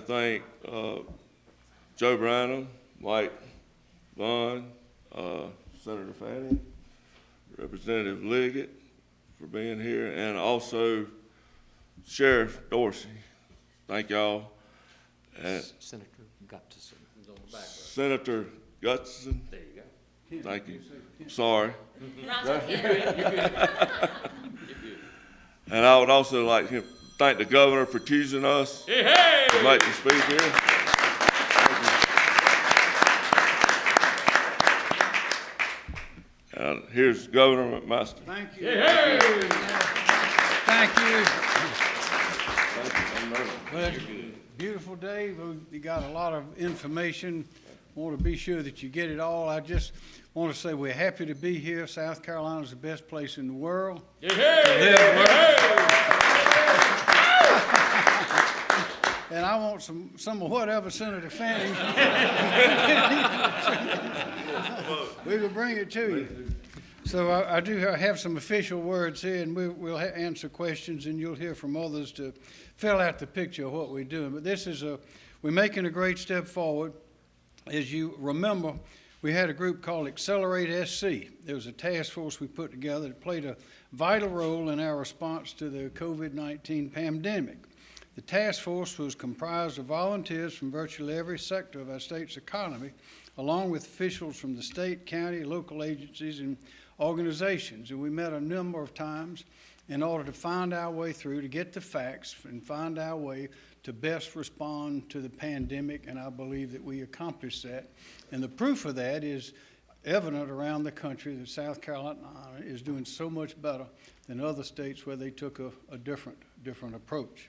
to thank, uh, Joe Branham, Mike Vaughn, uh, Senator Fanning, Representative Liggett for being here, and also Sheriff Dorsey. Thank y'all. And Senator Gutson. Senator Gutson, There you go. thank you. Sorry. And I would also like to thank the governor for choosing us to make the speech here. And uh, here's Governor McMaster. Thank you. Thank you. Well, it's a beautiful day. We got a lot of information. Want to be sure that you get it all. I just want to say we're happy to be here. South Carolina is the best place in the world. to And I want some, some of whatever Senator Fanning. We will bring it to you. So I, I do have some official words here, and we, we'll ha- answer questions, and you'll hear from others to fill out the picture of what we're doing. But this is a, we're making a great step forward. As you remember, we had a group called Accelerate SC. There was a task force we put together that played a vital role in our response to the COVID-19 pandemic. The task force was comprised of volunteers from virtually every sector of our state's economy, along with officials from the state, county, local agencies, and organizations. And we met a number of times in order to find our way through, to get the facts, and find our way to best respond to the pandemic, and I believe that we accomplished that. And the proof of that is evident around the country that South Carolina is doing so much better than other states where they took a, a different, different approach.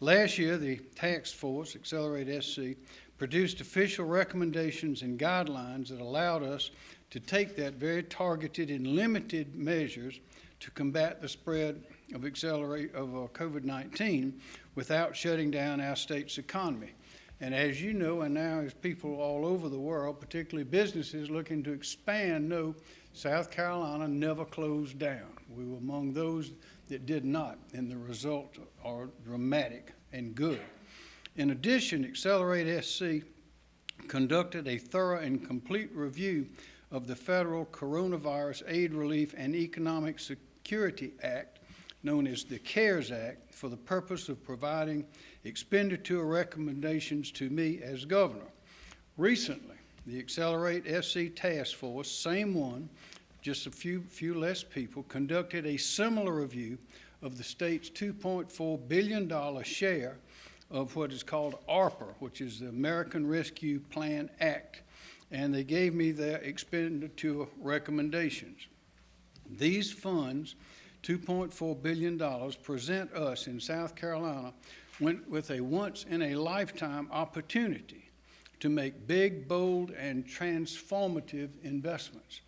Last year, the task force, Accelerate SC, produced official recommendations and guidelines that allowed us to take that very targeted and limited measures to combat the spread of accelerate of uh, COVID-19 without shutting down our state's economy. And as you know, and now as people all over the world, particularly businesses looking to expand, know South Carolina never closed down. We were among those that did not, and the results are dramatic and good. In addition, Accelerate SC conducted a thorough and complete review of the federal Coronavirus Aid Relief and Economic Security Act, known as the CARES Act, for the purpose of providing expenditure recommendations to me as governor. Recently, the Accelerate SC Task Force, same one, just a few, few less people, conducted a similar review of the state's $2.4 billion share of what is called ARPA, which is the American Rescue Plan Act, and they gave me their expenditure recommendations. These funds, $2.4 billion, present us in South Carolina with a once-in-a-lifetime opportunity to make big, bold, and transformative investments.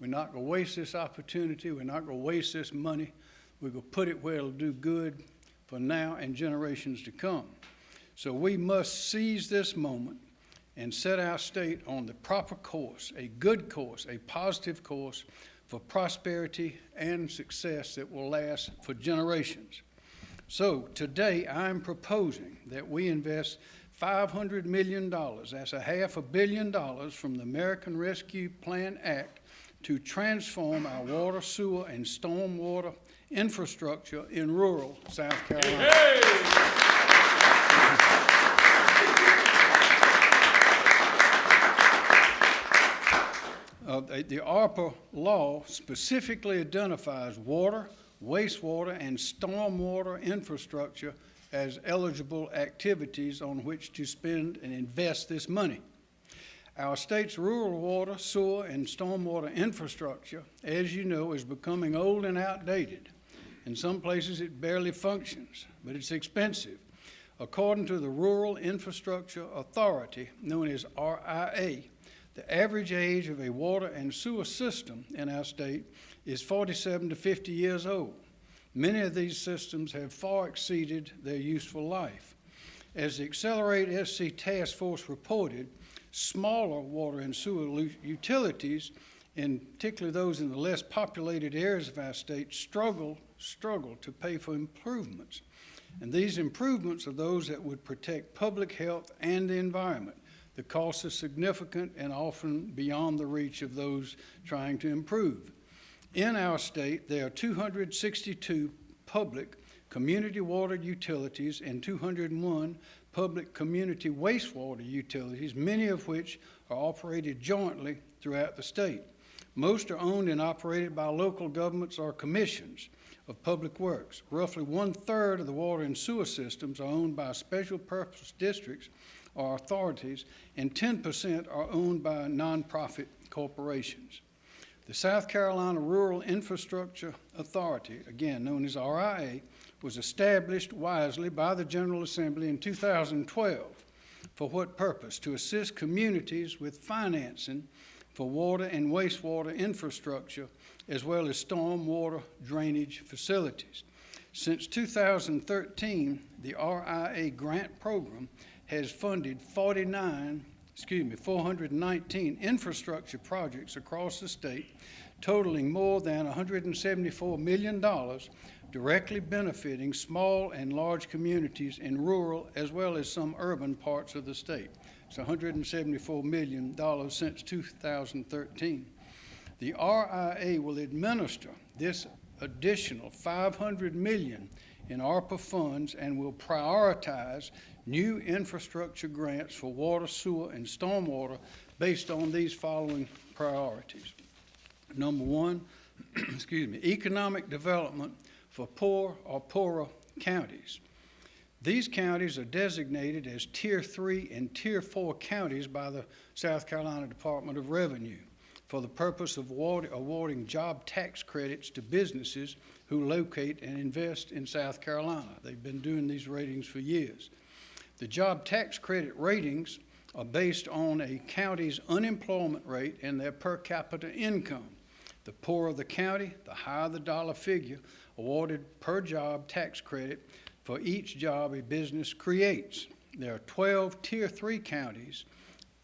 We're not going to waste this opportunity. We're not going to waste this money. We're going to put it where it'll do good for now and generations to come. So we must seize this moment and set our state on the proper course, a good course, a positive course for prosperity and success that will last for generations. So today, I'm proposing that we invest $500 million, that's a half a billion dollars from the American Rescue Plan Act to transform our water, sewer, and stormwater infrastructure in rural South Carolina. Uh, the the ARPA law specifically identifies water, wastewater, and stormwater infrastructure as eligible activities on which to spend and invest this money. Our state's rural water, sewer, and stormwater infrastructure, as you know, is becoming old and outdated. In some places, it barely functions, but it's expensive. According to the Rural Infrastructure Authority, known as RIA, the average age of a water and sewer system in our state is 47 to 50 years old. Many of these systems have far exceeded their useful life. As the Accelerate SC Task Force reported, smaller water and sewer utilities, and particularly those in the less populated areas of our state, struggle, struggle to pay for improvements. And these improvements are those that would protect public health and the environment. The cost is significant and often beyond the reach of those trying to improve. In our state, there are 262 public community water utilities and 201 public community wastewater utilities, many of which are operated jointly throughout the state. Most are owned and operated by local governments or commissions of public works. Roughly one-third of the water and sewer systems are owned by special purpose districts or authorities, and 10% are owned by nonprofit corporations. The South Carolina Rural Infrastructure Authority, again known as RIA, was established wisely by the General Assembly in 2012. For what purpose? To assist communities with financing for water and wastewater infrastructure, as well as storm water drainage facilities. Since 2013, the RIA grant program has funded 49, excuse me, 419 infrastructure projects across the state, totaling more than $174 million, directly benefiting small and large communities in rural as well as some urban parts of the state. It's $174 million since 2013. The RIA will administer this additional 500 million in ARPA funds and will prioritize new infrastructure grants for water, sewer, and stormwater based on these following priorities. Number one, excuse me, economic development for poor or poorer counties. These counties are designated as Tier 3 and Tier 4 counties by the South Carolina Department of Revenue for the purpose of award- awarding job tax credits to businesses who locate and invest in South Carolina. They've been doing these ratings for years. The job tax credit ratings are based on a county's unemployment rate and their per capita income. The poorer the county, the higher the dollar figure awarded per job tax credit for each job a business creates. There are 12 Tier 3 counties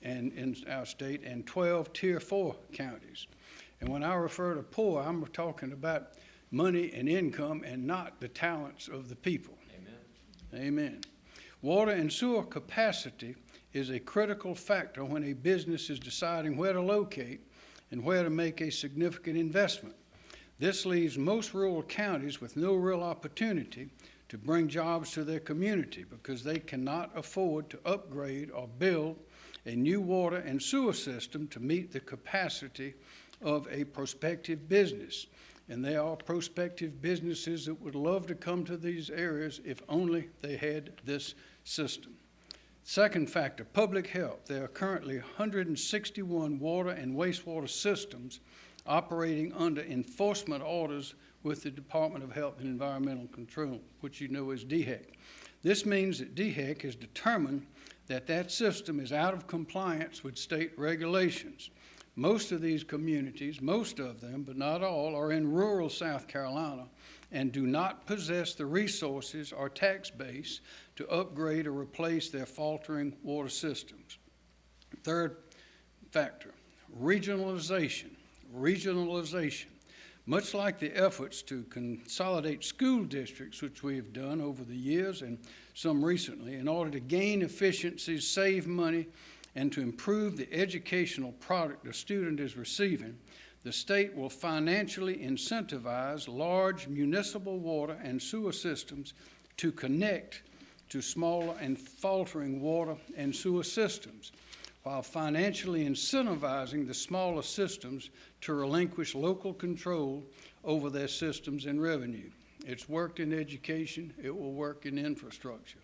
and, in our state and 12 Tier 4 counties. And when I refer to poor, I'm talking about money and income and not the talents of the people. Amen. Amen. Water and sewer capacity is a critical factor when a business is deciding where to locate and where to make a significant investment. This leaves most rural counties with no real opportunity to bring jobs to their community because they cannot afford to upgrade or build a new water and sewer system to meet the capacity of a prospective business. And there are prospective businesses that would love to come to these areas if only they had this system. Second factor, public health. There are currently 161 water and wastewater systems operating under enforcement orders with the Department of Health and Environmental Control, which you know as DHEC. This means that DHEC has determined that that system is out of compliance with state regulations. Most of these communities, most of them, but not all, are in rural South Carolina and do not possess the resources or tax base to upgrade or replace their faltering water systems. Third factor, regionalization. Regionalization. Much like the efforts to consolidate school districts, which we have done over the years and some recently, in order to gain efficiencies, save money, and to improve the educational product a student is receiving, the state will financially incentivize large municipal water and sewer systems to connect to smaller and faltering water and sewer systems while financially incentivizing the smaller systems to relinquish local control over their systems and revenue. It's worked in education, it will work in infrastructure.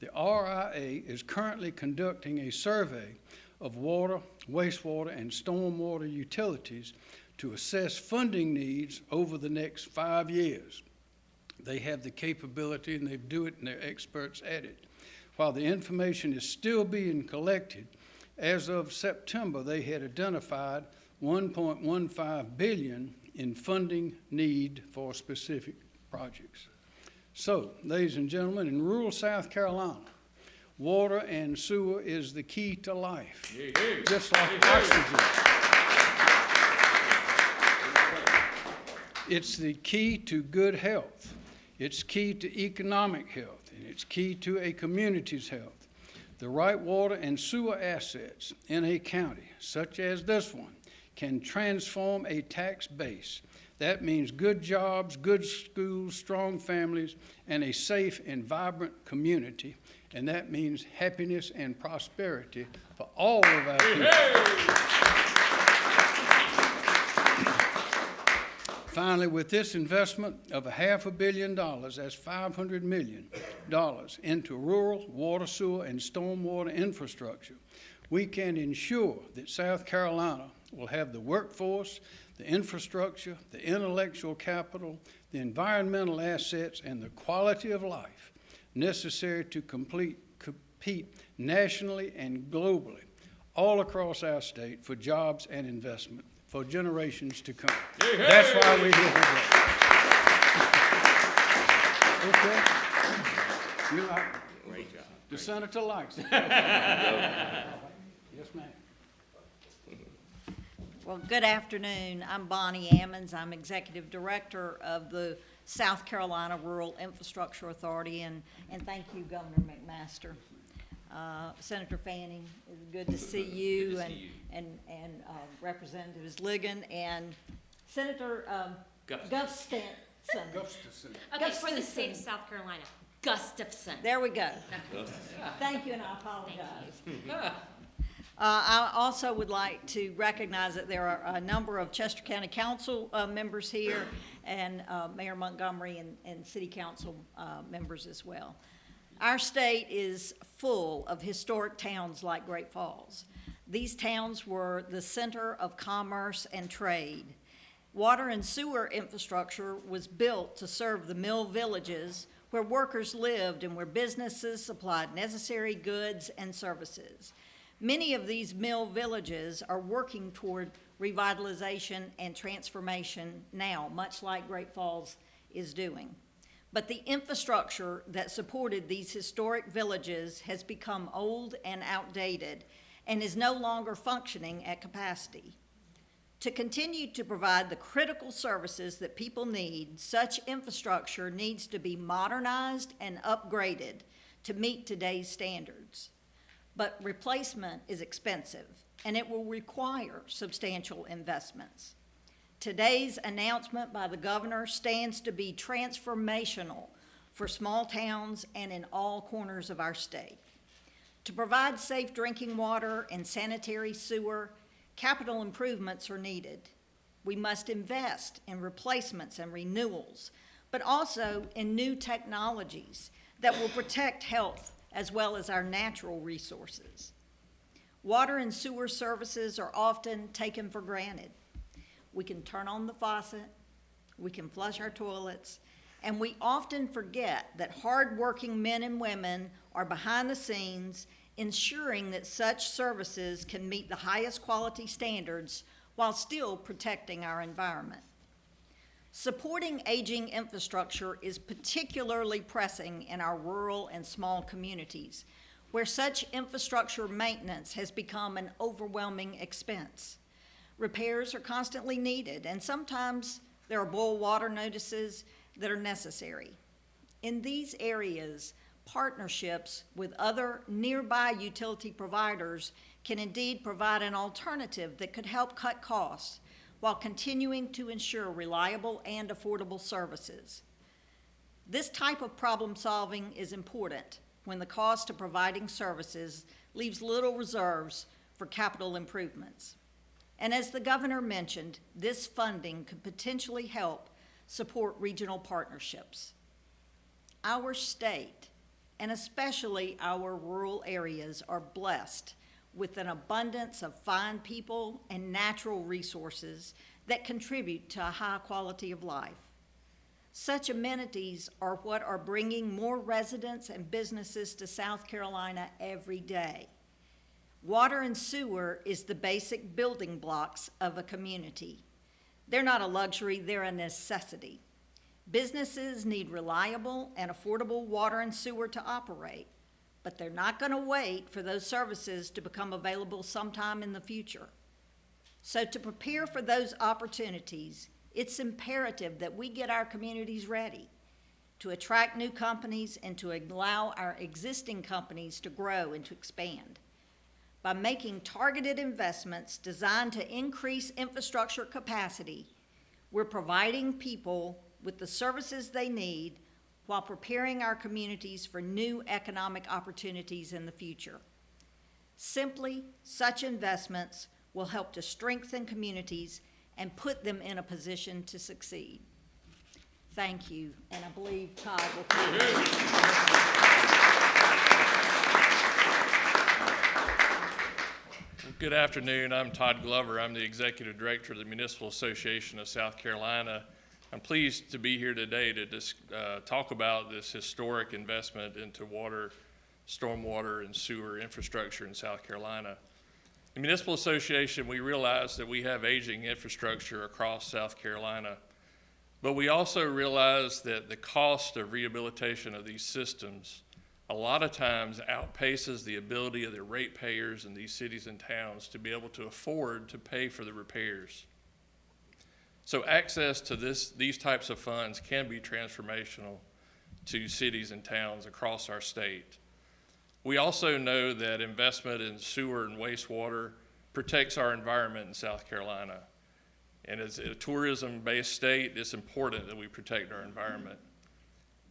The RIA is currently conducting a survey of water, wastewater, and stormwater utilities to assess funding needs over the next five years. They have the capability and they do it and they're experts at it. While the information is still being collected, as of September, they had identified 1.15 billion in funding need for specific projects. So, ladies and gentlemen, in rural South Carolina, water and sewer is the key to life, just like oxygen. It's the key to good health. It's key to economic health, and it's key to a community's health. The right water and sewer assets in a county, such as this one, can transform a tax base. That means good jobs, good schools, strong families, and a safe and vibrant community. And that means happiness and prosperity for all of our people. Finally, with this investment of a half a billion dollars, that's five hundred million dollars into rural water, sewer, and stormwater infrastructure, we can ensure that South Carolina will have the workforce, the infrastructure, the intellectual capital, the environmental assets, and the quality of life necessary to complete, compete nationally and globally all across our state for jobs and investment for generations to come. That's why we're here today. Okay? You like, Great job. the senator likes it. Yes, ma'am. Well, good afternoon. I'm Bonnie Ammons. I'm Executive Director of the South Carolina Rural Infrastructure Authority, and, and thank you, Governor McMaster. Uh, Senator Fanning, it's good to see you, and, and, and uh, Representatives Ligon, and Senator um, Gustafson. Gustafson. Gustafson. Okay, for the state of South Carolina, Gustafson. There we go. Thank you, and I apologize. Uh, I also would like to recognize that there are a number of Chester County Council uh, members here and uh, Mayor Montgomery and, and City Council uh, members as well. Our state is full of historic towns like Great Falls. These towns were the center of commerce and trade. Water and sewer infrastructure was built to serve the mill villages where workers lived and where businesses supplied necessary goods and services. Many of these mill villages are working toward revitalization and transformation now, much like Great Falls is doing. But the infrastructure that supported these historic villages has become old and outdated and is no longer functioning at capacity. To continue to provide the critical services that people need, such infrastructure needs to be modernized and upgraded to meet today's standards. But replacement is expensive, and it will require substantial investments. Today's announcement by the governor stands to be transformational for small towns and in all corners of our state. To provide safe drinking water and sanitary sewer, capital improvements are needed. We must invest in replacements and renewals, but also in new technologies that will protect health as well as our natural resources. Water and sewer services are often taken for granted. We can turn on the faucet, we can flush our toilets, and we often forget that hardworking men and women are behind the scenes ensuring that such services can meet the highest quality standards while still protecting our environment. Supporting aging infrastructure is particularly pressing in our rural and small communities, where such infrastructure maintenance has become an overwhelming expense. Repairs are constantly needed, and sometimes there are boil water notices that are necessary. In these areas, partnerships with other nearby utility providers can indeed provide an alternative that could help cut costs while continuing to ensure reliable and affordable services. This type of problem solving is important when the cost of providing services leaves little reserves for capital improvements. And as the governor mentioned, this funding could potentially help support regional partnerships. Our state, and especially our rural areas, are blessed with an abundance of fine people and natural resources that contribute to a high quality of life. Such amenities are what are bringing more residents and businesses to South Carolina every day. Water and sewer is the basic building blocks of a community. They're not a luxury, they're a necessity. Businesses need reliable and affordable water and sewer to operate, but they're not going to wait for those services to become available sometime in the future. So to prepare for those opportunities, it's imperative that we get our communities ready. to attract new companies and to allow our existing companies to grow and to expand. By making targeted investments designed to increase infrastructure capacity, we're providing people with the services they need while preparing our communities for new economic opportunities in the future. Simply, such investments will help to strengthen communities and put them in a position to succeed. Thank you, and I believe Todd will come. Good afternoon. I'm Todd Glover. I'm the Executive Director of the Municipal Association of South Carolina. I'm pleased to be here today to dis- uh, talk about this historic investment into water, stormwater, and sewer infrastructure in South Carolina. The Municipal Association, we realize that we have aging infrastructure across South Carolina, but we also realize that the cost of rehabilitation of these systems a lot of times outpaces the ability of the ratepayers in these cities and towns to be able to afford to pay for the repairs. So access to this, these types of funds can be transformational to cities and towns across our state. We also know that investment in sewer and wastewater protects our environment in South Carolina. And as a tourism-based state, it's important that we protect our environment.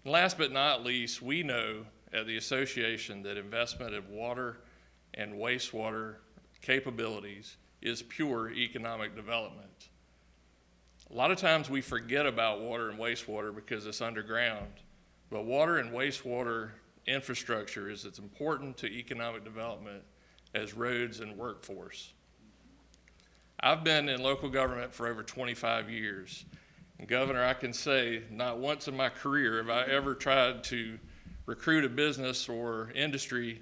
And last but not least, we know at the association that investment in water and wastewater capabilities is pure economic development. A lot of times we forget about water and wastewater because it's underground, but water and wastewater infrastructure is as important to economic development as roads and workforce. I've been in local government for over 25 years. And Governor, I can say not once in my career have I ever tried to recruit a business or industry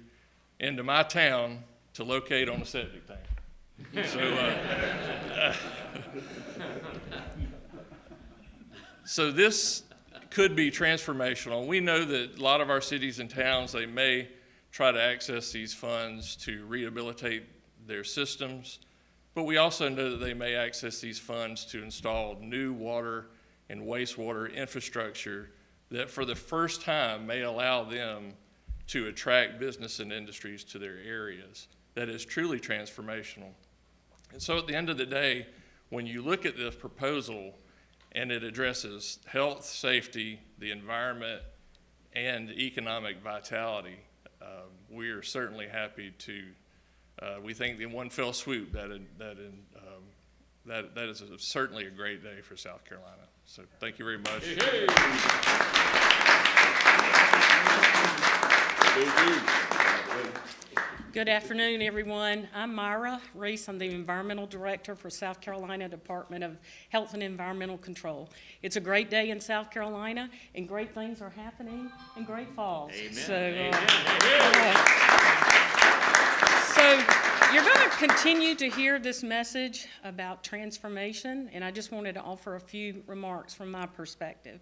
into my town to locate on a septic tank. So, uh, so this could be transformational. We know that a lot of our cities and towns, they may try to access these funds to rehabilitate their systems, but we also know that they may access these funds to install new water and wastewater infrastructure that for the first time may allow them to attract business and industries to their areas. That is truly transformational. And so at the end of the day, when you look at this proposal and it addresses health, safety, the environment, and economic vitality, uh, we are certainly happy to, uh, we think in one fell swoop that, that, in, um, that, that is a, certainly a great day for South Carolina. So thank you very much. Good afternoon, everyone. I'm Myra Reece. I'm the Environmental Director for South Carolina Department of Health and Environmental Control. It's a great day in South Carolina, and great things are happening in Great Falls. So, uh, So, you're going to continue to hear this message about transformation, and I just wanted to offer a few remarks from my perspective.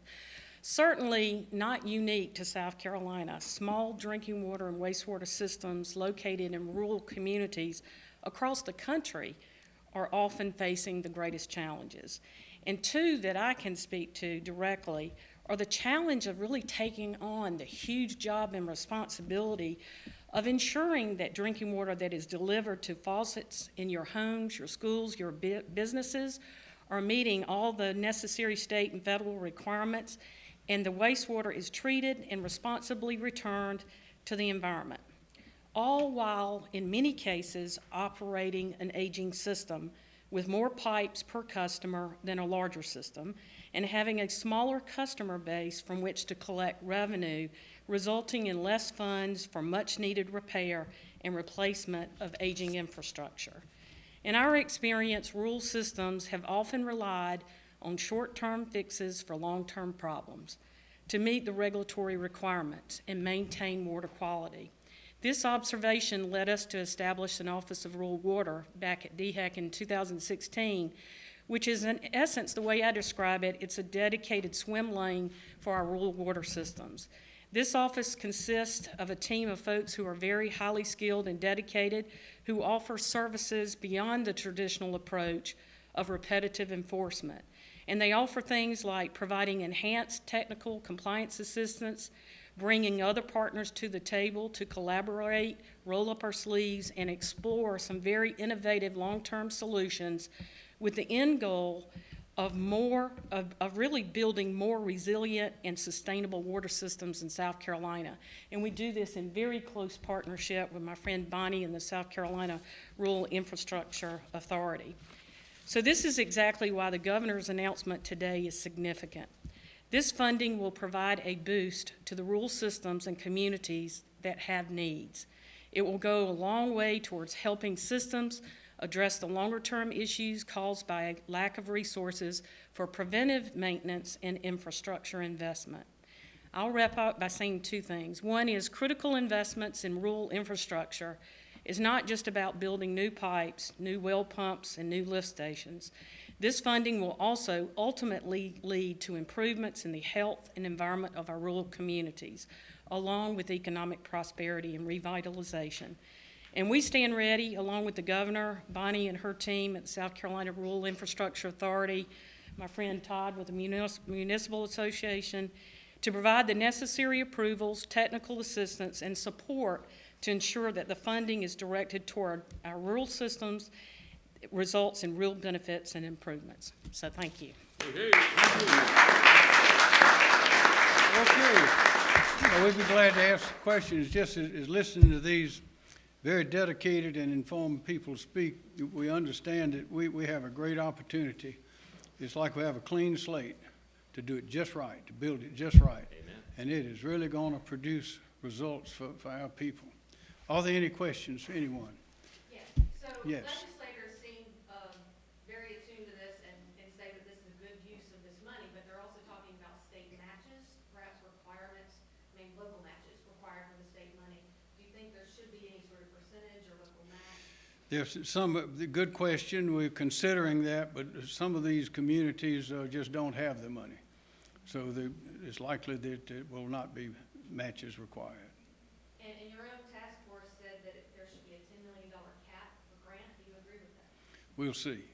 Certainly not unique to South Carolina, small drinking water and wastewater systems located in rural communities across the country are often facing the greatest challenges. And two that I can speak to directly are the challenge of really taking on the huge job and responsibility of ensuring that drinking water that is delivered to faucets in your homes, your schools, your businesses are meeting all the necessary state and federal requirements, and the wastewater is treated and responsibly returned to the environment. All while, in many cases, operating an aging system with more pipes per customer than a larger system, and having a smaller customer base from which to collect revenue resulting in less funds for much-needed repair and replacement of aging infrastructure. In our experience, rural systems have often relied on short-term fixes for long-term problems to meet the regulatory requirements and maintain water quality. This observation led us to establish an Office of Rural Water back at DHEC in 2016, which is in essence, the way I describe it, it's a dedicated swim lane for our rural water systems. This office consists of a team of folks who are very highly skilled and dedicated, who offer services beyond the traditional approach of repetitive enforcement. And they offer things like providing enhanced technical compliance assistance, bringing other partners to the table to collaborate, roll up our sleeves, and explore some very innovative long-term solutions with the end goal of more, of, of really building more resilient and sustainable water systems in South Carolina. And we do this in very close partnership with my friend Bonnie and the South Carolina Rural Infrastructure Authority. So this is exactly why the governor's announcement today is significant. This funding will provide a boost to the rural systems and communities that have needs. It will go a long way towards helping systems address the longer-term issues caused by a lack of resources for preventive maintenance and infrastructure investment. I'll wrap up by saying two things. One is critical investments in rural infrastructure is not just about building new pipes, new well pumps, and new lift stations. This funding will also ultimately lead to improvements in the health and environment of our rural communities, along with economic prosperity and revitalization. And we stand ready, along with the governor, Bonnie and her team at the South Carolina Rural Infrastructure Authority, my friend Todd with the Municipal Association, to provide the necessary approvals, technical assistance, and support to ensure that the funding is directed toward our rural systems, results in real benefits and improvements. So thank you. Okay. Well, we'd be glad to ask questions, just as, as listening to these very dedicated and informed people speak, we understand that we, we have a great opportunity. It's like we have a clean slate to do it just right, to build it just right. Amen. And it is really gonna produce results for, for our people. Are there any questions for anyone? Yes, so Yes. legislators seem um, very attuned to this and, and say that this is a good use of this money, but they're also talking about state matches, perhaps requirements, I mean, local matches required for the state money. Do you think there should be any sort of percentage or local match? There's some, the good question, we're considering that, but some of these communities uh, just don't have the money. So the, it's likely that it will not be matches required. And, and your own task force said that it- there should be a ten million dollar cap for grant. Do you agree with that? We'll see.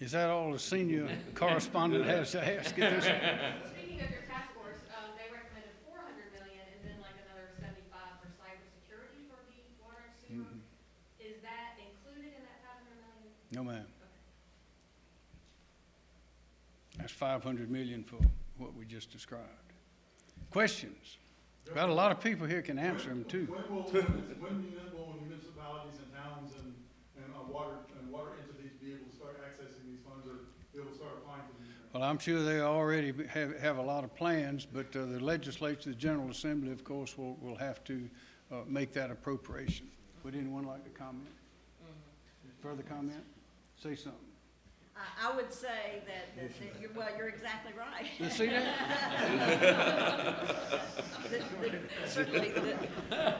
Is that all the senior correspondent has to ask at this? Speaking of your task force, um, they recommended four hundred million and then like another seventy-five for cybersecurity for the water and sewer. Is that included in that five hundred million? No, ma'am. That's five hundred million for what we just described. Questions? Got a lot of people here can answer them too. When will, when will municipalities and towns and, and uh, water, and water entities be able to start accessing these funds or be able to start applying for these? Well, I'm sure they already have, have a lot of plans, but uh, the legislature, the General Assembly, of course, will, will have to uh, make that appropriation. Would anyone like to comment? Further comment? Say something. I, I would say that, that, that you're, well, you're exactly right. You see that? The- the- Certainly, the,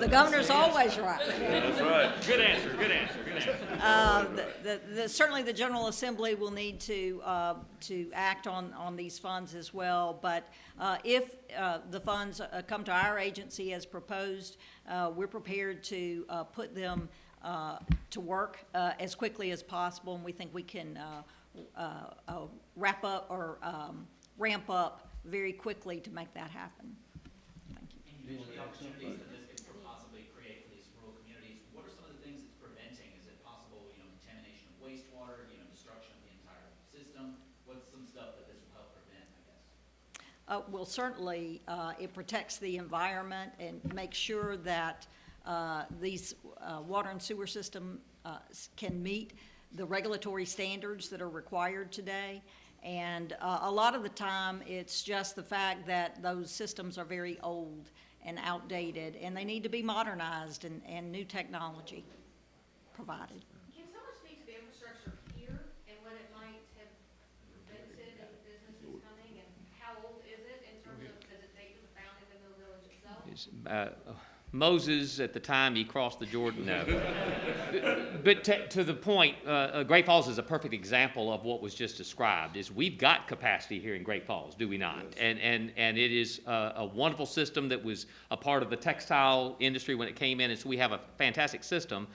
the governor's always right. That's right. Good answer, good answer, good answer. Uh, the- the, the, certainly the General Assembly will need to, uh, to act on, on these funds as well. But, uh, if, uh, the funds uh, come to our agency as proposed, uh, we're prepared to, uh, put them, to work, uh, as quickly as possible. And we think we can, uh, uh, uh, wrap up or, um, ramp up very quickly to make that happen. Thank you. And you mentioned the opportunities that this could possibly create for these rural communities. What are some of the things it's preventing? Is it possible, contamination of wastewater, destruction of the entire system? What's some stuff that this will help prevent, Uh, Well, certainly, uh, it protects the environment and makes sure that uh, these uh, water and sewer system uh, can meet the regulatory standards that are required today. And uh, a lot of the time, it's just the fact that those systems are very old and outdated, and they need to be modernized and, and new technology provided. Can someone speak to the infrastructure here and what it might have prevented any businesses coming? And how old is it in terms of, does it date to the founding of the village itself? Uh, Moses, at the time he crossed the Jordan, no. But to, to the point, uh, uh, Great Falls is a perfect example of what was just described, is we've got capacity here in Great Falls, do we not? And, and, and it is a, a wonderful system that was a part of the textile industry when it came in, and so we have a fantastic system.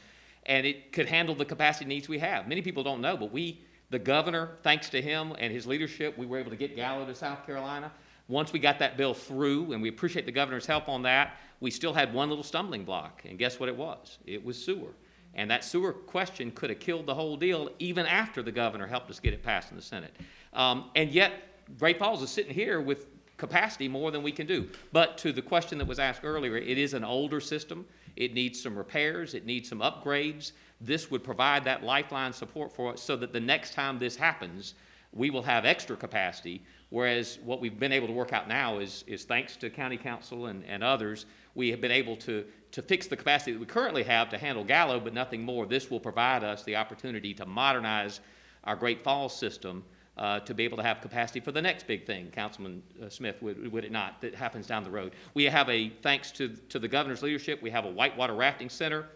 and it could handle the capacity needs we have. Many people don't know, but we, the governor, thanks to him and his leadership, we were able to get Gallo to South Carolina. Once we got that bill through, and we appreciate the governor's help on that, we still had one little stumbling block, and guess what it was? It was sewer. And that sewer question could have killed the whole deal even after the governor helped us get it passed in the Senate. Um, and yet, Great Falls is sitting here with capacity more than we can do. But to the question that was asked earlier, it is an older system. It needs some repairs. It needs some upgrades. This would provide that lifeline support for us so that the next time this happens, we will have extra capacity. Whereas what we've been able to work out now is, is thanks to county council and, and others, we have been able to, to fix the capacity that we currently have to handle Gallo, but nothing more. This will provide us the opportunity to modernize our Great Falls system uh, to be able to have capacity for the next big thing, Councilman uh, Smith, would, would it not, that happens down the road. We have a, thanks to, to the governor's leadership, we have a whitewater rafting center,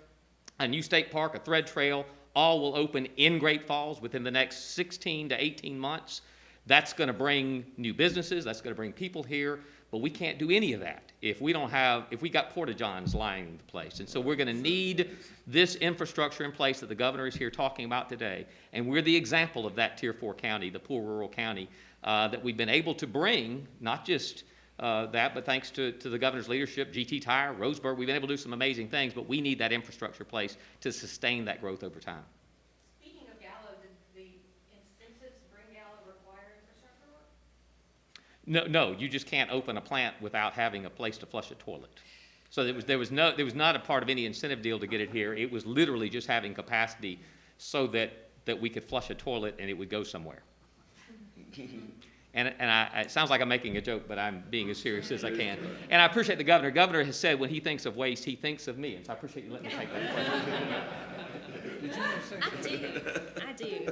a new state park, a thread trail, all will open in Great Falls within the next 16 to 18 months. That's going to bring new businesses, that's going to bring people here, but we can't do any of that if we don't have, if we got porta-johns lying in the place. And so we're going to need this infrastructure in place that the governor is here talking about today. And we're the example of that Tier 4 county, the poor rural county, uh, that we've been able to bring, not just uh, that, but thanks to, to the governor's leadership, Giti Tire, Roseburg, we've been able to do some amazing things, but we need that infrastructure in place to sustain that growth over time. Speaking of Gallo, did the incentives to bring Gallo require infrastructure work? No, no, you just can't open a plant without having a place to flush a toilet. So there was, there was no, there was not a part of any incentive deal to get it here. It was literally just having capacity so that, that we could flush a toilet and it would go somewhere. And, and I, it sounds like I'm making a joke, but I'm being as serious as I can. And I appreciate the governor. Governor has said when he thinks of waste, he thinks of me. And so I appreciate you letting me take that question. I do, I do.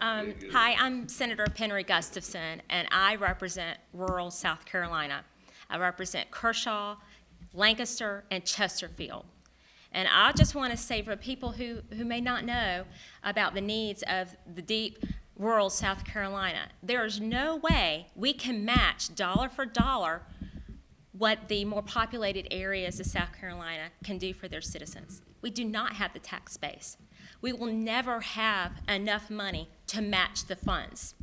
Um, hi, I'm Senator Penry Gustafson, and I represent rural South Carolina. I represent Kershaw, Lancaster, and Chesterfield. And I just want to say for people who, who may not know about the needs of the deep rural South Carolina, there is no way we can match dollar for dollar what the more populated areas of South Carolina can do for their citizens. We do not have the tax base. We will never have enough money to match the funds.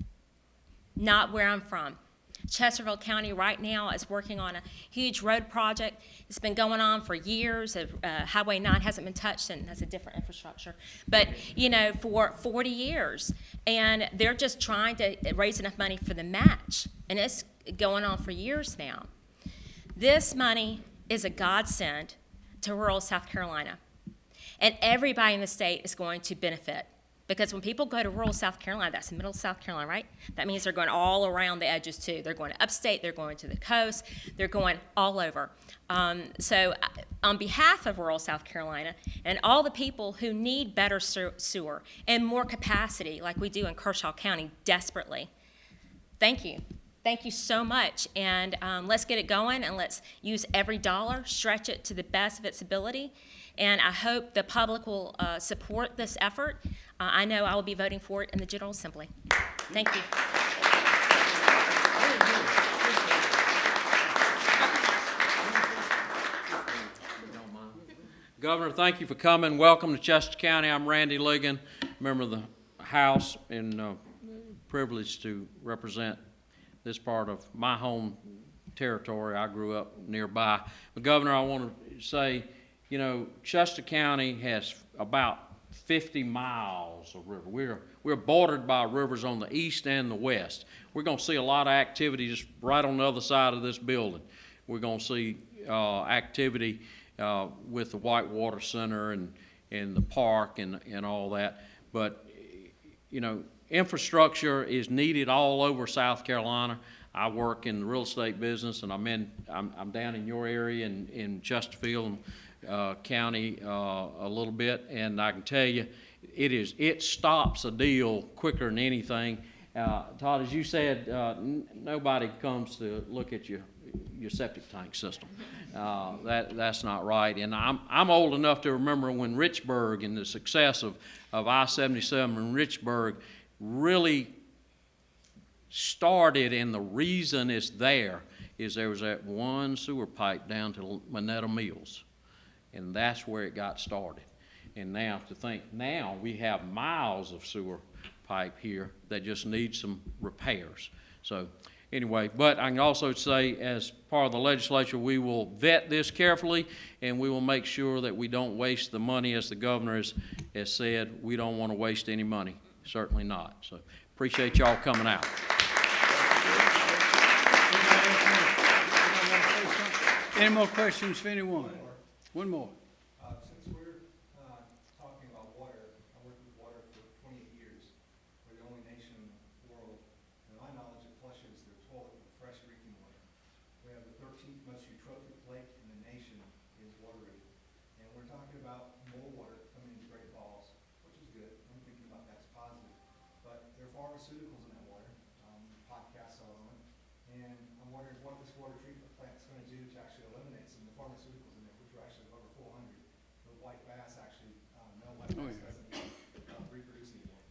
Not where I'm from. Chesterfield County right now is working on a huge road project. It's been going on for years. Uh, Highway 9 hasn't been touched, and that's a different infrastructure. But, you know, for 40 years. And they're just trying to raise enough money for the match. And it's going on for years now. This money is a godsend to rural South Carolina. And everybody in the state is going to benefit. Because when people go to rural South Carolina, that's middle South Carolina, right? That means they're going all around the edges too. They're going to upstate, they're going to the coast, they're going all over. Um, so, uh, on behalf of rural South Carolina and all the people who need better sewer and more capacity, like we do in Kershaw County desperately, thank you. Thank you so much. And um, let's get it going and let's use every dollar, stretch it to the best of its ability. And I hope the public will uh, support this effort. Uh, I know I will be voting for it in the General Assembly. Thank you. Governor, thank you for coming. Welcome to Chester County. I'm Randy Ligon, member of the House, and uh, privileged to represent this part of my home territory. I grew up nearby. But Governor, I want to say, you know, Chester County has about 50 miles of river. We're, we're bordered by rivers on the east and the west. We're going to see a lot of activity just right on the other side of this building. We're going to see uh, activity uh, with the Whitewater Center and, and the park and, and all that. But, you know, infrastructure is needed all over South Carolina. I work in the real estate business, and I'm in, I'm, I'm down in your area in, in Chesterfield. Uh, County uh, a little bit, and I can tell you, it is it stops a deal quicker than anything. Uh, Todd, as you said, uh, nobody comes to look at your your septic tank system. Uh, that that's not right. And I'm I'm old enough to remember when Richburg and the success of of I-77 in Richburg really started, and the reason it's there is there was that one sewer pipe down to Monetta Mills and that's where it got started. And now to think, now we have miles of sewer pipe here that just need some repairs. So anyway, but I can also say as part of the legislature, we will vet this carefully and we will make sure that we don't waste the money as the governor has, has said, we don't want to waste any money, certainly not. So appreciate y'all coming out. Any more questions for anyone? One more. Uh, since we're, uh, talking about water, I worked with water for twenty-eight years. We're the only nation in the world, to my knowledge, that flushes their toilet with fresh drinking water. We have the thirteenth most eutrophic lake in the nation is Wateree. And we're talking about more water coming into Great Falls, which is good. I'm thinking about that's positive. But there are pharmaceuticals in that water, um, podcasts are on it. And I'm wondering what this water treatment plant's gonna do to actually eliminate some of the pharmaceuticals in there, which are actually over four hundred. The white bass actually, um, no white Oh, bass yeah. doesn't uh, reproduce anymore.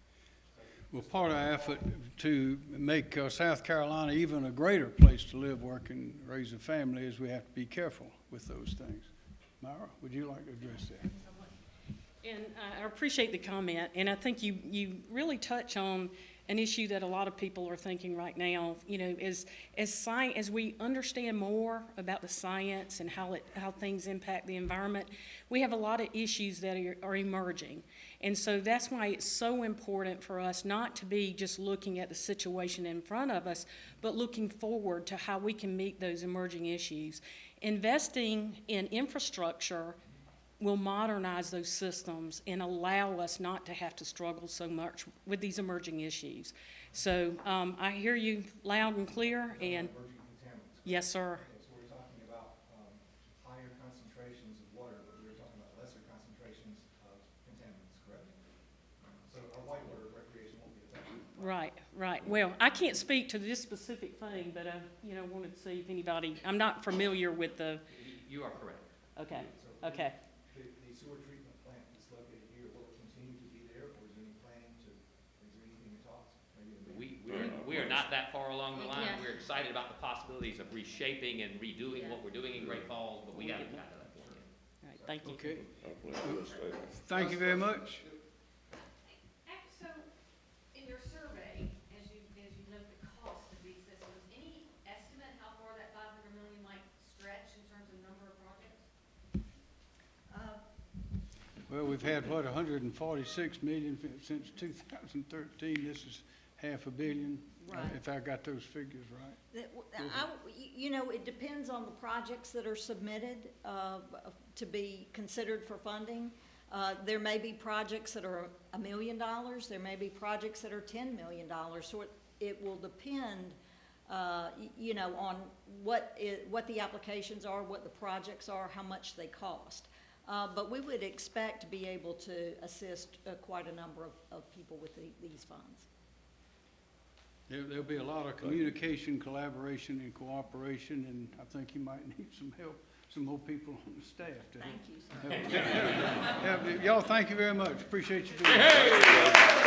Well, part of our effort to make uh, South Carolina even a greater place to live, work, and raise a family is we have to be careful with those things. Myra, would you like to address that? And I appreciate the comment, and I think you, you really touch on an issue that a lot of people are thinking right now, you know, is, as sci, as we understand more about the science and how it, how things impact the environment, we have a lot of issues that are, are emerging. And so that's why it's so important for us not to be just looking at the situation in front of us, but looking forward to how we can meet those emerging issues. Investing in infrastructure will modernize those systems and allow us not to have to struggle so much with these emerging issues. So um, I hear you loud and clear, and yes, sir. Okay, so we're talking about, um, higher concentrations of water, but we're talking about lesser concentrations of contaminants, correct? So our white water recreation won't be affected. Right, right. Well, I can't speak to this specific thing, but I, you know, wanted to see if anybody, I'm not familiar with the, You are correct. okay, okay. The, the sewer treatment plant that's located here, will it continue to be there, or is there any planning to, is there anything in talks? Maybe in the- We, we are, not that far along the line. Yeah. We're excited about the possibilities of reshaping and redoing what we're doing in Great Falls, but we haven't got to that point yet. All right, thank you. Okay, I plan to stay. thank you very much. So, in your survey, as you, as you note the cost of these systems, any estimate how far that five hundred million might stretch in terms of number of projects? Uh, Well, we've had, what, hundred and forty-six million since two thousand thirteen. This is half a billion, uh, Right. if I got those figures right. That w- I w- y- You know, it depends on the projects that are submitted uh, to be considered for funding. Uh, There may be projects that are a million dollars, there may be projects that are ten million dollars. So it, it will depend, uh, y- you know, on what i- what the applications are, what the projects are, how much they cost. Uh, But we would expect to be able to assist uh, quite a number of, of people with the- these funds. There, there'll be a lot of communication, collaboration, and cooperation, and I think you might need some help, some more people on the staff to help. Thank you, sir. help. Y'all, thank you very much. Appreciate you doing it.